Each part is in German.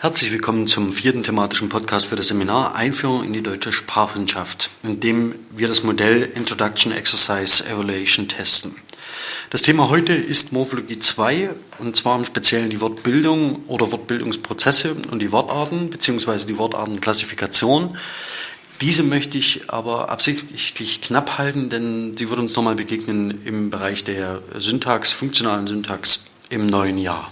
Herzlich willkommen zum vierten thematischen Podcast für das Seminar Einführung in die deutsche Sprachwissenschaft, in dem wir das Modell Introduction Exercise Evaluation testen. Das Thema heute ist Morphologie 2 und zwar im Speziellen die Wortbildung oder Wortbildungsprozesse und die Wortarten bzw. die Wortartenklassifikation. Diese möchte ich aber absichtlich knapp halten, denn sie wird uns nochmal begegnen im Bereich der Syntax, funktionalen Syntax im neuen Jahr.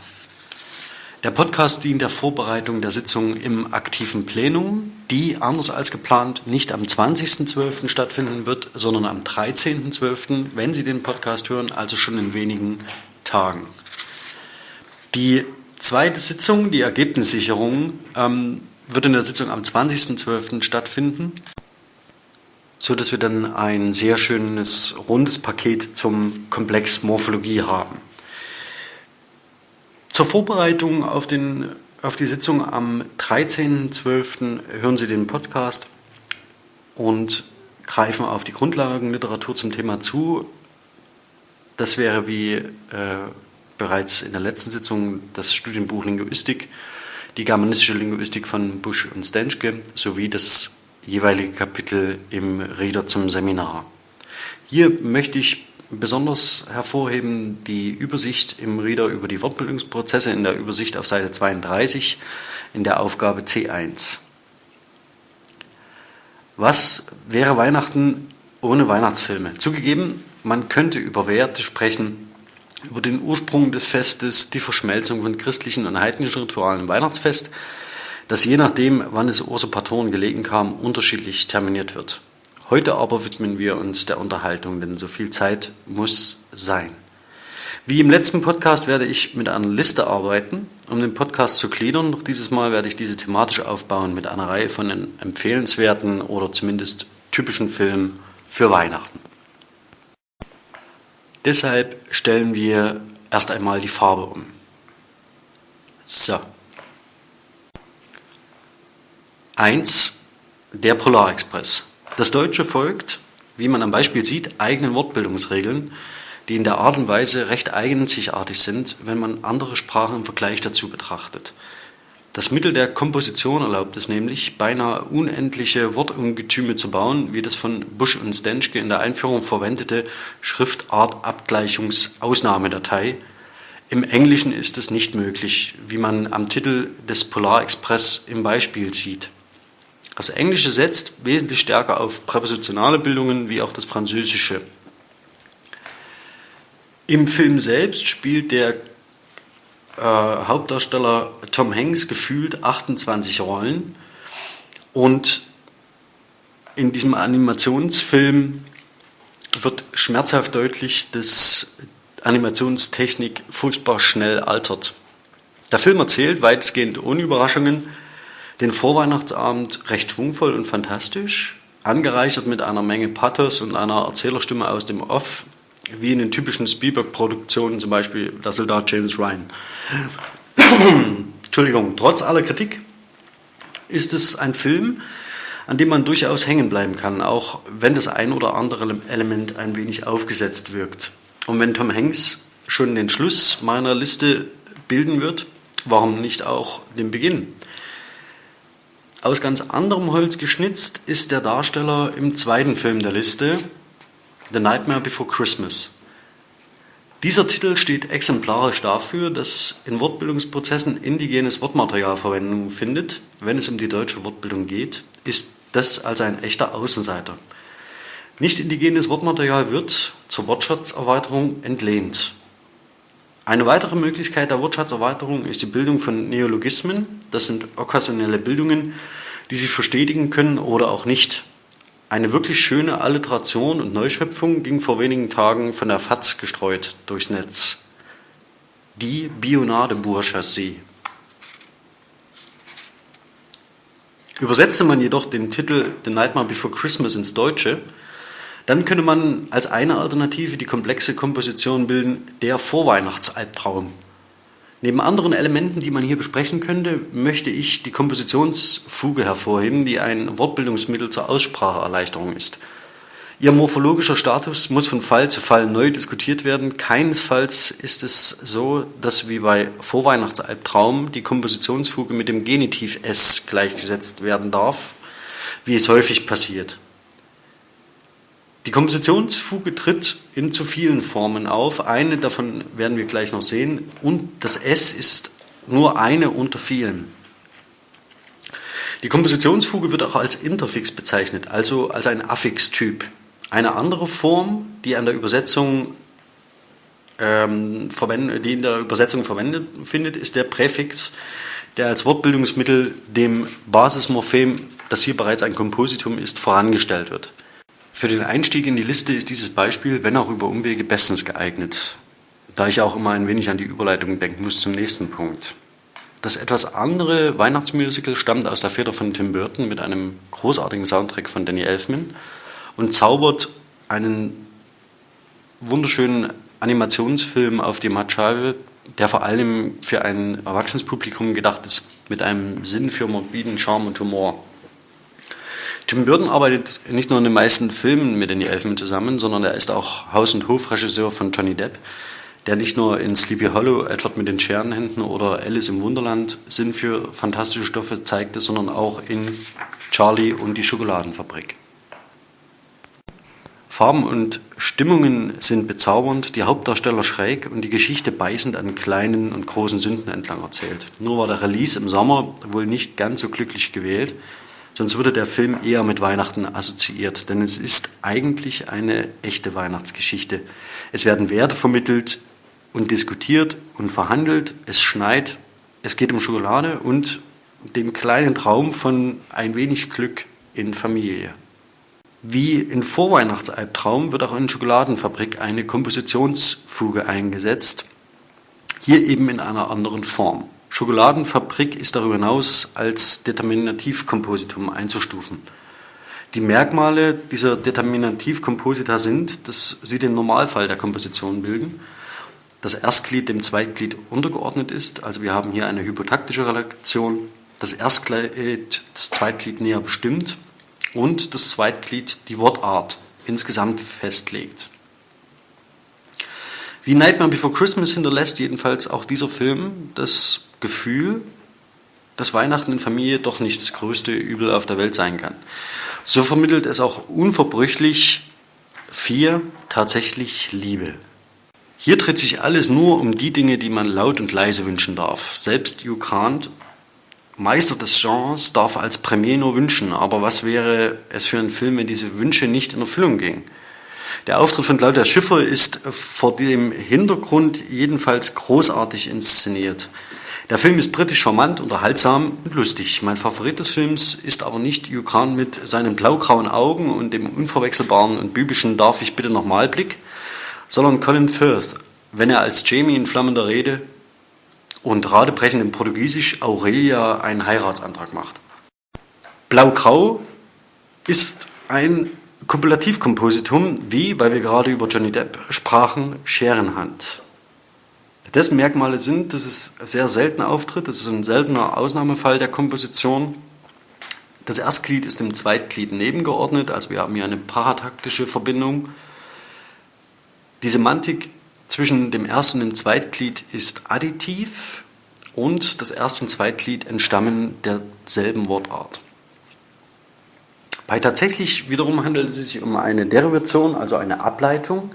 Der Podcast dient der Vorbereitung der Sitzung im aktiven Plenum, die anders als geplant nicht am 20.12. stattfinden wird, sondern am 13.12., wenn Sie den Podcast hören, also schon in wenigen Tagen. Die zweite Sitzung, die Ergebnissicherung, ähm, wird in der Sitzung am 20.12. stattfinden, so dass wir dann ein sehr schönes rundes Paket zum Komplex Morphologie haben. Zur Vorbereitung auf, den, auf die Sitzung am 13.12. hören Sie den Podcast und greifen auf die Grundlagenliteratur zum Thema zu. Das wäre wie äh, bereits in der letzten Sitzung das Studienbuch Linguistik, die germanistische Linguistik von Busch und Stenschke sowie das jeweilige Kapitel im Reader zum Seminar. Hier möchte ich besonders hervorheben die Übersicht im Reader über die Wortbildungsprozesse in der Übersicht auf Seite 32 in der Aufgabe C1. Was wäre Weihnachten ohne Weihnachtsfilme? Zugegeben, man könnte über Werte sprechen, über den Ursprung des Festes, die Verschmelzung von christlichen und heidnischen Ritualen im Weihnachtsfest, das je nachdem, wann es Usurpatoren gelegen kam, unterschiedlich terminiert wird. Heute aber widmen wir uns der Unterhaltung, denn so viel Zeit muss sein. Wie im letzten Podcast werde ich mit einer Liste arbeiten, um den Podcast zu gliedern. Doch dieses Mal werde ich diese thematisch aufbauen mit einer Reihe von empfehlenswerten oder zumindest typischen Filmen für Weihnachten. Deshalb stellen wir erst einmal die Farbe um. So. Eins, der Polarexpress. Das Deutsche folgt, wie man am Beispiel sieht, eigenen Wortbildungsregeln, die in der Art und Weise recht eigenzigartig sind, wenn man andere Sprachen im Vergleich dazu betrachtet. Das Mittel der Komposition erlaubt es nämlich, beinahe unendliche Wortungetüme zu bauen, wie das von Busch und Stenschke in der Einführung verwendete Schriftartabgleichungsausnahmedatei. Im Englischen ist es nicht möglich, wie man am Titel des Polar Express im Beispiel sieht. Das Englische setzt wesentlich stärker auf präpositionale Bildungen wie auch das Französische. Im Film selbst spielt der äh, Hauptdarsteller Tom Hanks gefühlt 28 Rollen und in diesem Animationsfilm wird schmerzhaft deutlich, dass Animationstechnik furchtbar schnell altert. Der Film erzählt weitestgehend ohne Überraschungen den Vorweihnachtsabend recht schwungvoll und fantastisch, angereichert mit einer Menge Pathos und einer Erzählerstimme aus dem Off, wie in den typischen Spielberg-Produktionen, zum Beispiel der Soldat James Ryan. Entschuldigung, trotz aller Kritik ist es ein Film, an dem man durchaus hängen bleiben kann, auch wenn das ein oder andere Element ein wenig aufgesetzt wirkt. Und wenn Tom Hanks schon den Schluss meiner Liste bilden wird, warum nicht auch den Beginn? Aus ganz anderem Holz geschnitzt ist der Darsteller im zweiten Film der Liste, The Nightmare Before Christmas. Dieser Titel steht exemplarisch dafür, dass in Wortbildungsprozessen indigenes Wortmaterial Verwendung findet. Wenn es um die deutsche Wortbildung geht, ist das also ein echter Außenseiter. Nicht indigenes Wortmaterial wird zur Wortschatzerweiterung entlehnt. Eine weitere Möglichkeit der Wortschatzerweiterung ist die Bildung von Neologismen. Das sind okkasionelle Bildungen, die sich verstetigen können oder auch nicht. Eine wirklich schöne Alliteration und Neuschöpfung ging vor wenigen Tagen von der FAZ gestreut durchs Netz. Die Bionade-Bourgeoisie. Übersetze man jedoch den Titel The Nightmare Before Christmas ins Deutsche, dann könnte man als eine Alternative die komplexe Komposition bilden, der Vorweihnachtsalbtraum. Neben anderen Elementen, die man hier besprechen könnte, möchte ich die Kompositionsfuge hervorheben, die ein Wortbildungsmittel zur Ausspracheerleichterung ist. Ihr morphologischer Status muss von Fall zu Fall neu diskutiert werden. Keinesfalls ist es so, dass wie bei Vorweihnachtsalbtraum die Kompositionsfuge mit dem Genitiv S gleichgesetzt werden darf, wie es häufig passiert. Die Kompositionsfuge tritt in zu vielen Formen auf. Eine davon werden wir gleich noch sehen. Und das S ist nur eine unter vielen. Die Kompositionsfuge wird auch als Interfix bezeichnet, also als ein Affixtyp. Eine andere Form, die, an der Übersetzung, ähm, die in der Übersetzung verwendet findet, ist der Präfix, der als Wortbildungsmittel dem Basismorphem, das hier bereits ein Kompositum ist, vorangestellt wird. Für den Einstieg in die Liste ist dieses Beispiel, wenn auch über Umwege, bestens geeignet, da ich auch immer ein wenig an die Überleitung denken muss zum nächsten Punkt. Das etwas andere Weihnachtsmusical stammt aus der Feder von Tim Burton mit einem großartigen Soundtrack von Danny Elfman und zaubert einen wunderschönen Animationsfilm auf die Matscheibe, der vor allem für ein Erwachsenenpublikum gedacht ist, mit einem Sinn für morbiden Charme und Humor. Tim Burton arbeitet nicht nur in den meisten Filmen mit Danny Elfman zusammen, sondern er ist auch Haus- und Hofregisseur von Johnny Depp, der nicht nur in Sleepy Hollow, Edward mit den Scherenhänden oder Alice im Wunderland Sinn für fantastische Stoffe zeigte, sondern auch in Charlie und die Schokoladenfabrik. Farben und Stimmungen sind bezaubernd, die Hauptdarsteller schräg und die Geschichte beißend an kleinen und großen Sünden entlang erzählt. Nur war der Release im Sommer wohl nicht ganz so glücklich gewählt, sonst würde der Film eher mit Weihnachten assoziiert, denn es ist eigentlich eine echte Weihnachtsgeschichte. Es werden Werte vermittelt und diskutiert und verhandelt, es schneit, es geht um Schokolade und den kleinen Traum von ein wenig Glück in Familie. Wie in Vorweihnachtsalbtraum wird auch in Schokoladenfabrik eine Kompositionsfuge eingesetzt, hier eben in einer anderen Form. Schokoladenfabrik ist darüber hinaus als Determinativkompositum einzustufen. Die Merkmale dieser Determinativkomposita sind, dass sie den Normalfall der Komposition bilden, das Erstglied dem Zweitglied untergeordnet ist, also wir haben hier eine hypotaktische Relation, das Erstglied das Zweitglied näher bestimmt und das Zweitglied die Wortart insgesamt festlegt. Wie Nightmare Before Christmas hinterlässt jedenfalls auch dieser Film das Gefühl, dass Weihnachten in Familie doch nicht das größte Übel auf der Welt sein kann. So vermittelt es auch unverbrüchlich vier tatsächlich Liebe. Hier dreht sich alles nur um die Dinge, die man laut und leise wünschen darf. Selbst Hugh Grant Meister des Genres darf als Premier nur wünschen, aber was wäre es für ein Film, wenn diese Wünsche nicht in Erfüllung gingen? Der Auftritt von Claudia Schiffer ist vor dem Hintergrund jedenfalls großartig inszeniert. Der Film ist britisch charmant, unterhaltsam und lustig. Mein Favorit des Films ist aber nicht Hugh mit seinen blaugrauen Augen und dem unverwechselbaren und bübischen Darf ich bitte nochmal Blick, sondern Colin Firth, wenn er als Jamie in flammender Rede und radebrechend im Portugiesisch Aurelia einen Heiratsantrag macht. Blau-Grau ist ein Kopulativkompositum, wie, weil wir gerade über Johnny Depp sprachen, Scherenhand. Dessen Merkmale sind, dass es sehr selten auftritt, das ist ein seltener Ausnahmefall der Komposition. Das Erstglied ist dem Zweitglied nebengeordnet, also wir haben hier eine parataktische Verbindung. Die Semantik zwischen dem Erst- und dem Zweitglied ist additiv und das Erst- und Zweitglied entstammen derselben Wortart. Bei tatsächlich wiederum handelt es sich um eine Derivation, also eine Ableitung,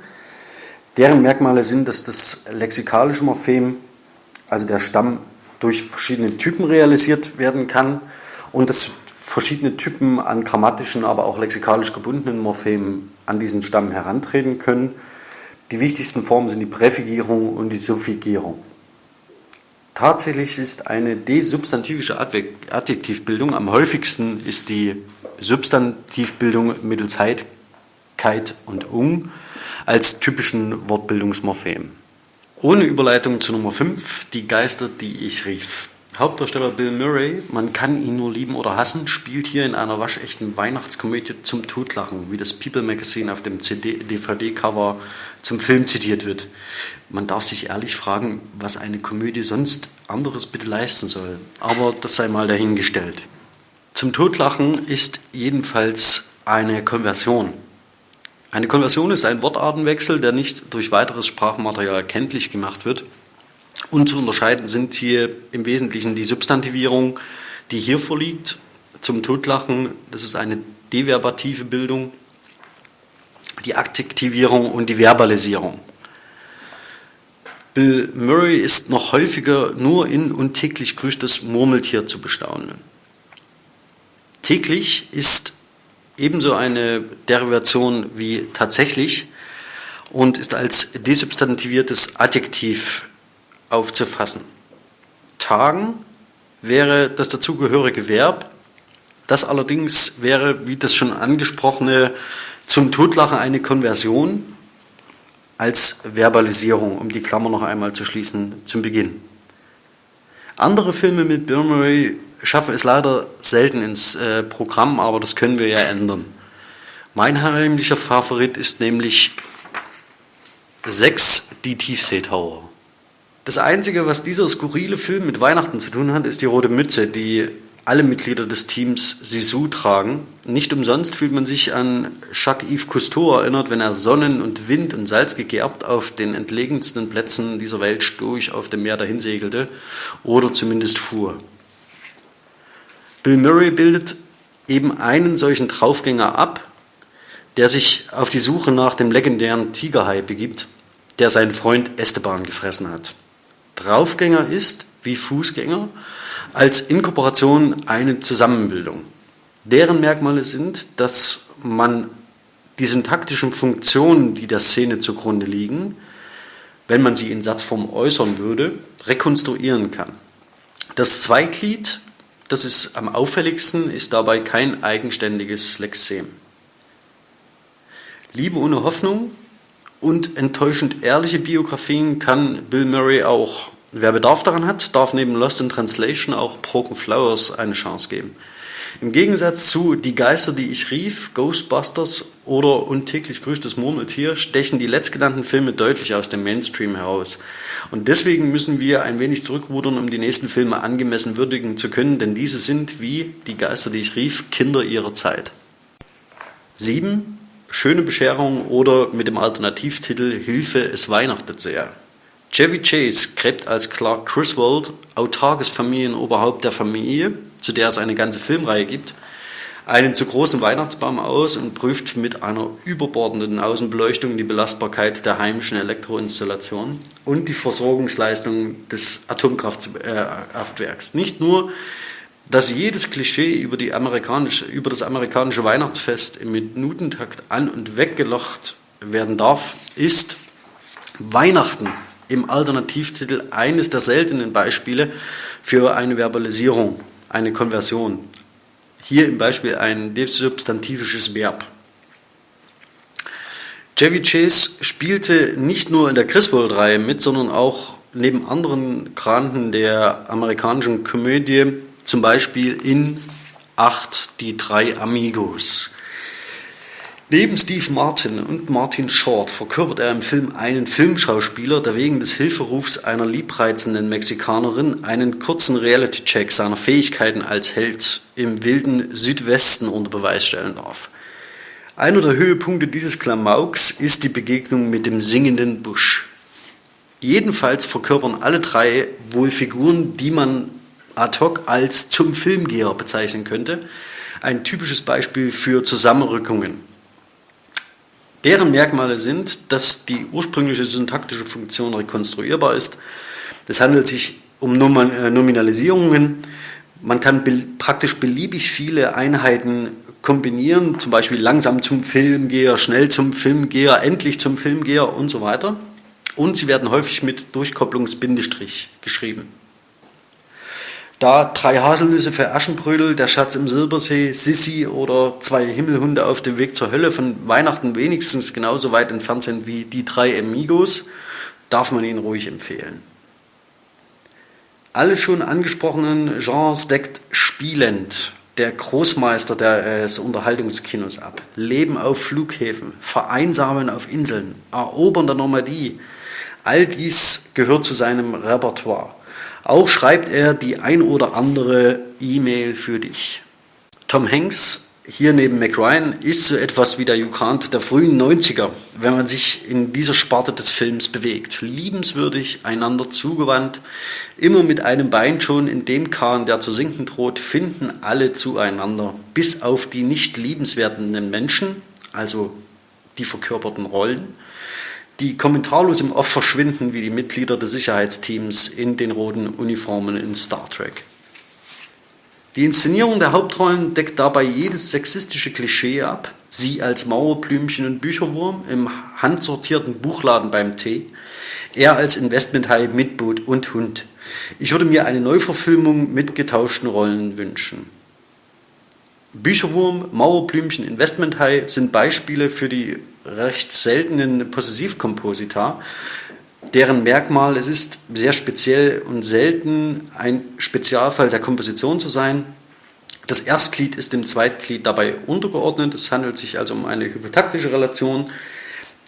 deren Merkmale sind, dass das lexikalische Morphem, also der Stamm, durch verschiedene Typen realisiert werden kann und dass verschiedene Typen an grammatischen, aber auch lexikalisch gebundenen Morphemen an diesen Stamm herantreten können die wichtigsten Formen sind die Präfigierung und die Suffigierung. Tatsächlich ist eine desubstantivische Adjektivbildung, am häufigsten ist die Substantivbildung mittels Heit, Keit und Ung als typischen Wortbildungsmorphem. Ohne Überleitung zu Nummer 5, die Geister, die ich rief. Hauptdarsteller Bill Murray, man kann ihn nur lieben oder hassen, spielt hier in einer waschechten Weihnachtskomödie zum Totlachen, wie das People Magazine auf dem DVD-Cover zum Film zitiert wird. Man darf sich ehrlich fragen, was eine Komödie sonst anderes bitte leisten soll. Aber das sei mal dahingestellt. Zum Totlachen ist jedenfalls eine Konversion. Eine Konversion ist ein Wortartenwechsel, der nicht durch weiteres Sprachmaterial kenntlich gemacht wird. Und zu unterscheiden sind hier im Wesentlichen die Substantivierung, die hier vorliegt, zum Totlachen, das ist eine deverbative Bildung, die Adjektivierung und die Verbalisierung. Bill Murray ist noch häufiger nur in und täglich grüßt das Murmeltier zu bestaunen. Täglich ist ebenso eine Derivation wie tatsächlich und ist als desubstantiviertes Adjektiv aufzufassen. Tagen wäre das dazugehörige Verb. Das allerdings wäre, wie das schon angesprochene, zum Totlachen eine Konversion als Verbalisierung, um die Klammer noch einmal zu schließen zum Beginn. Andere Filme mit Bill Murray schaffen es leider selten ins äh, Programm, aber das können wir ja ändern. Mein heimlicher Favorit ist nämlich 6, die Tiefseetaucher. Das Einzige, was dieser skurrile Film mit Weihnachten zu tun hat, ist die rote Mütze, die alle Mitglieder des Teams Sisu tragen. Nicht umsonst fühlt man sich an Jacques-Yves Cousteau erinnert, wenn er Sonnen und Wind und Salz gegerbt auf den entlegensten Plätzen dieser Welt stoisch auf dem Meer dahinsegelte oder zumindest fuhr. Bill Murray bildet eben einen solchen Draufgänger ab, der sich auf die Suche nach dem legendären Tigerhai begibt, der seinen Freund Esteban gefressen hat. Draufgänger ist, wie Fußgänger, als Inkorporation eine Zusammenbildung. Deren Merkmale sind, dass man die syntaktischen Funktionen, die der Szene zugrunde liegen, wenn man sie in Satzform äußern würde, rekonstruieren kann. Das Zweiglied, das ist am auffälligsten, ist dabei kein eigenständiges Lexem. Liebe ohne Hoffnung und enttäuschend ehrliche Biografien kann Bill Murray auch. Wer Bedarf daran hat, darf neben Lost in Translation auch Broken Flowers eine Chance geben. Im Gegensatz zu Die Geister, die ich rief, Ghostbusters oder Untäglich grüßt Murmeltier stechen die letztgenannten Filme deutlich aus dem Mainstream heraus. Und deswegen müssen wir ein wenig zurückrudern, um die nächsten Filme angemessen würdigen zu können, denn diese sind, wie Die Geister, die ich rief, Kinder ihrer Zeit. 7. Schöne Bescherung oder mit dem Alternativtitel Hilfe, es weihnachtet sehr. Chevy Chase gräbt als Clark Griswold, autarkes Familienoberhaupt der Familie, zu der es eine ganze Filmreihe gibt, einen zu großen Weihnachtsbaum aus und prüft mit einer überbordenden Außenbeleuchtung die Belastbarkeit der heimischen Elektroinstallation und die Versorgungsleistung des Atomkraftwerks. Nicht nur dass jedes Klischee über, die amerikanische, über das amerikanische Weihnachtsfest im Minutentakt an- und weggelocht werden darf, ist Weihnachten im Alternativtitel eines der seltenen Beispiele für eine Verbalisierung, eine Konversion. Hier im Beispiel ein desubstantivisches Verb. Chevy Chase spielte nicht nur in der Griswold-Reihe mit, sondern auch neben anderen Granten der amerikanischen Komödie zum Beispiel in Acht die drei Amigos. Neben Steve Martin und Martin Short verkörpert er im Film einen Filmschauspieler, der wegen des Hilferufs einer liebreizenden Mexikanerin einen kurzen Reality-Check seiner Fähigkeiten als Held im wilden Südwesten unter Beweis stellen darf. Einer der Höhepunkte dieses Klamauks ist die Begegnung mit dem singenden Busch. Jedenfalls verkörpern alle drei wohl Figuren, die man ad hoc als zum Filmgeher bezeichnen könnte. Ein typisches Beispiel für Zusammenrückungen. Deren Merkmale sind, dass die ursprüngliche syntaktische Funktion rekonstruierbar ist. Es handelt sich um äh, Nominalisierungen. Man kann be praktisch beliebig viele Einheiten kombinieren, zum Beispiel langsam zum Filmgeher, schnell zum Filmgeher, endlich zum Filmgeher und so weiter. Und sie werden häufig mit Durchkopplungsbindestrich geschrieben. Da drei Haselnüsse für Aschenbrödel, der Schatz im Silbersee, Sissi oder zwei Himmelhunde auf dem Weg zur Hölle von Weihnachten wenigstens genauso weit entfernt sind wie die drei Amigos, darf man ihn ruhig empfehlen. Alle schon angesprochenen Genres deckt spielend der Großmeister des Unterhaltungskinos ab. Leben auf Flughäfen, Vereinsamen auf Inseln, Erobern der Normandie. All dies gehört zu seinem Repertoire. Auch schreibt er die ein oder andere E-Mail für dich. Tom Hanks hier neben McRyan ist so etwas wie der Grant der frühen 90er, wenn man sich in dieser Sparte des Films bewegt. Liebenswürdig, einander zugewandt, immer mit einem Bein schon in dem Kahn, der zu sinken droht, finden alle zueinander, bis auf die nicht liebenswertenden Menschen, also die verkörperten Rollen, die kommentarlos im Off verschwinden wie die Mitglieder des Sicherheitsteams in den roten Uniformen in Star Trek. Die Inszenierung der Hauptrollen deckt dabei jedes sexistische Klischee ab. Sie als Mauerblümchen und Bücherwurm im handsortierten Buchladen beim Tee, er als Investmenthai mit Boot und Hund. Ich würde mir eine Neuverfilmung mit getauschten Rollen wünschen. Bücherwurm, Mauerblümchen, Investmenthai sind Beispiele für die recht seltenen Possessivkomposita, deren Merkmal es ist, sehr speziell und selten ein Spezialfall der Komposition zu sein. Das Erstglied ist dem Zweitglied dabei untergeordnet. Es handelt sich also um eine hypotaktische Relation.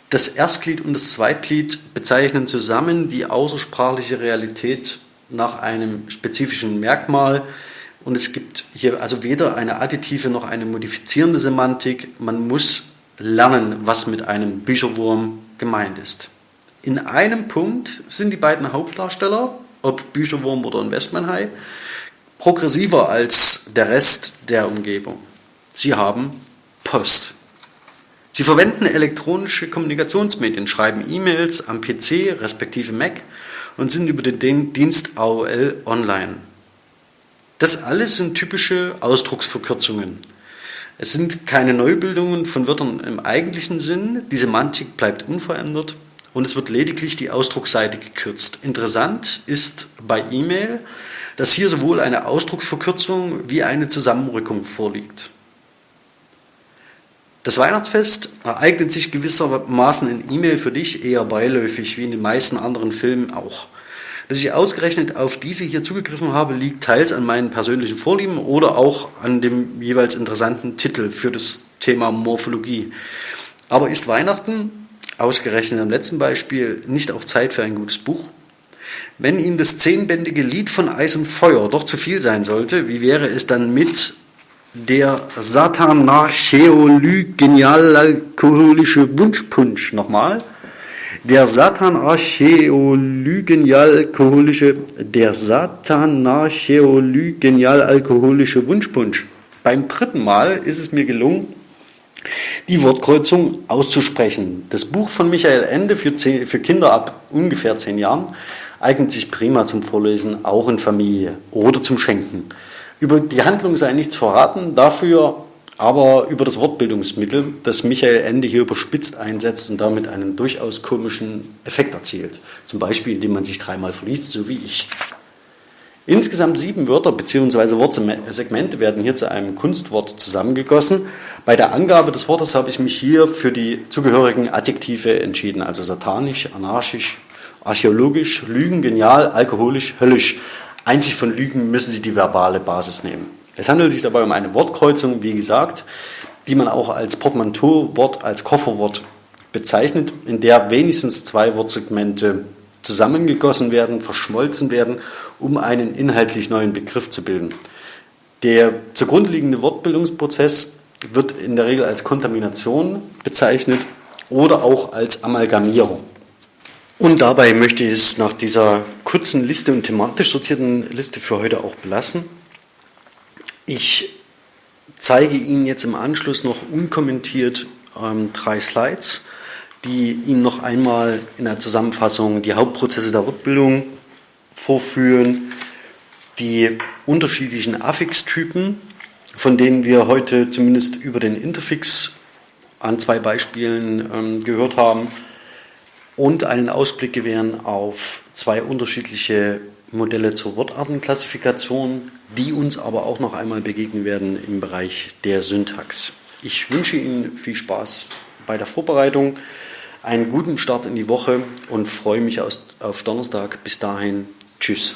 Das Erstglied und das Zweitglied bezeichnen zusammen die außersprachliche Realität nach einem spezifischen Merkmal. Und es gibt hier also weder eine additive noch eine modifizierende Semantik. Man muss lernen, was mit einem Bücherwurm gemeint ist. In einem Punkt sind die beiden Hauptdarsteller, ob Bücherwurm oder Investmenthai, progressiver als der Rest der Umgebung. Sie haben Post. Sie verwenden elektronische Kommunikationsmedien, schreiben E-Mails am PC respektive Mac und sind über den Dienst AOL online. Das alles sind typische Ausdrucksverkürzungen. Es sind keine Neubildungen von Wörtern im eigentlichen Sinn, die Semantik bleibt unverändert und es wird lediglich die Ausdrucksseite gekürzt. Interessant ist bei E-Mail, dass hier sowohl eine Ausdrucksverkürzung wie eine Zusammenrückung vorliegt. Das Weihnachtsfest ereignet sich gewissermaßen in E-Mail für dich eher beiläufig, wie in den meisten anderen Filmen auch. Dass ich ausgerechnet auf diese hier zugegriffen habe, liegt teils an meinen persönlichen Vorlieben oder auch an dem jeweils interessanten Titel für das Thema Morphologie. Aber ist Weihnachten ausgerechnet am letzten Beispiel nicht auch Zeit für ein gutes Buch? Wenn Ihnen das zehnbändige Lied von Eis und Feuer doch zu viel sein sollte, wie wäre es dann mit der Satanarcheolygenial-alkoholische Wunschpunsch? Nochmal. Der Satanarcheolygenial-alkoholische, der Satanarcheolygenial-alkoholische Wunschpunsch. Beim dritten Mal ist es mir gelungen, die Wortkreuzung auszusprechen. Das Buch von Michael Ende für, zehn, für Kinder ab ungefähr zehn Jahren eignet sich prima zum Vorlesen, auch in Familie oder zum Schenken. Über die Handlung sei nichts verraten, dafür aber über das Wortbildungsmittel, das Michael Ende hier überspitzt einsetzt und damit einen durchaus komischen Effekt erzielt. Zum Beispiel, indem man sich dreimal verliest, so wie ich. Insgesamt sieben Wörter bzw. Wortsegmente werden hier zu einem Kunstwort zusammengegossen. Bei der Angabe des Wortes habe ich mich hier für die zugehörigen Adjektive entschieden, also satanisch, anarchisch, archäologisch, lügen, genial, alkoholisch, höllisch. Einzig von Lügen müssen Sie die verbale Basis nehmen. Es handelt sich dabei um eine Wortkreuzung, wie gesagt, die man auch als Portmanteau-Wort, als Kofferwort bezeichnet, in der wenigstens zwei Wortsegmente zusammengegossen werden, verschmolzen werden, um einen inhaltlich neuen Begriff zu bilden. Der zugrunde liegende Wortbildungsprozess wird in der Regel als Kontamination bezeichnet oder auch als Amalgamierung. Und dabei möchte ich es nach dieser kurzen Liste und thematisch sortierten Liste für heute auch belassen. Ich zeige Ihnen jetzt im Anschluss noch unkommentiert ähm, drei Slides die Ihnen noch einmal in der Zusammenfassung die Hauptprozesse der Rückbildung vorführen, die unterschiedlichen Affix-Typen, von denen wir heute zumindest über den Interfix an zwei Beispielen ähm, gehört haben, und einen Ausblick gewähren auf zwei unterschiedliche Modelle zur Wortartenklassifikation, die uns aber auch noch einmal begegnen werden im Bereich der Syntax. Ich wünsche Ihnen viel Spaß bei der Vorbereitung einen guten Start in die Woche und freue mich auf Donnerstag. Bis dahin, tschüss.